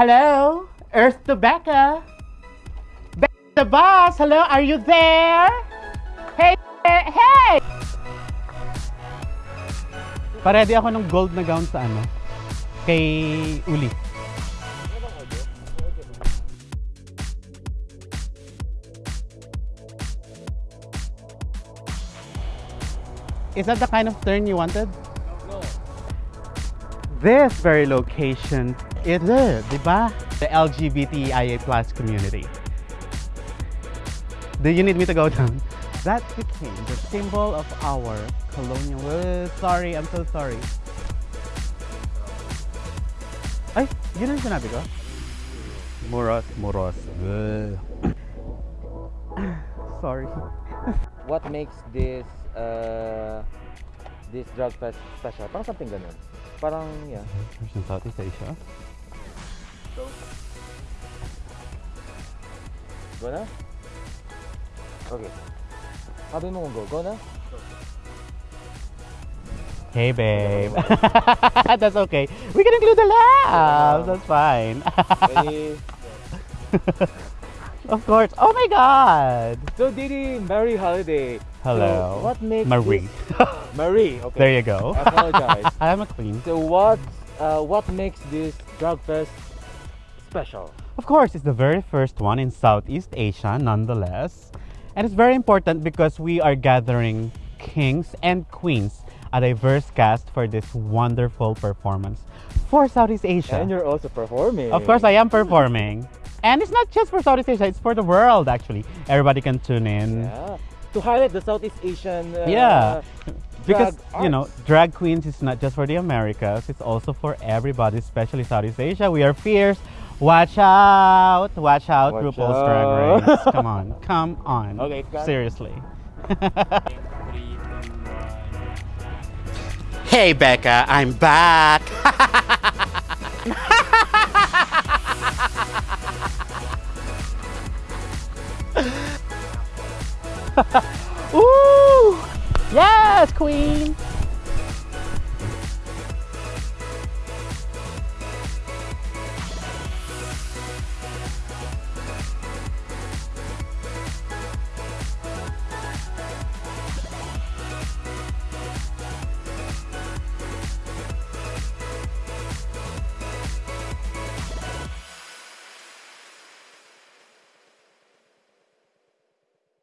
Hello? Earth to Becca? Becca the boss, hello? Are you there? Hey, hey! Paredy ako ng gold na gown sa ano? Kay Uli. Is that the kind of turn you wanted? No. This very location is it, di ba? The LGBTIA plus community. Do you need me to go down? That became the symbol of our colonial. Uh, sorry, I'm so sorry. Ay, yun ang sinabi ko? Moros, moros. Sorry. What makes this uh, this drag fest special? Parang something ganun. Parang, yeah. In Southeast Asia. Go na? Okay. Sabi mo kung go. Go na? Hey, babe. That's okay. We can include the laughs. That's fine. Ready? of course. Oh my God. so, Didi, Merry Holiday. Hello. So, what makes Marie. Marie, okay. There you go. I apologize. I'm a queen. So, what, uh, what makes this drag fest special? Of course, it's the very first one in Southeast Asia, nonetheless. And it's very important because we are gathering kings and queens, a diverse cast for this wonderful performance for Southeast Asia. And you're also performing. Of course, I am performing. And it's not just for Southeast Asia, it's for the world actually. Everybody can tune in. Yeah. To highlight the Southeast Asian. Uh, Yeah. Because, drag you know, drag queens is not just for the Americas, it's also for everybody, especially Southeast Asia. We are fierce. Watch out! Watch out, Watch RuPaul's out. Drag Race. Come on. Come on. Okay. Seriously. hey, Becca, I'm back. Ooh! Yes, queen!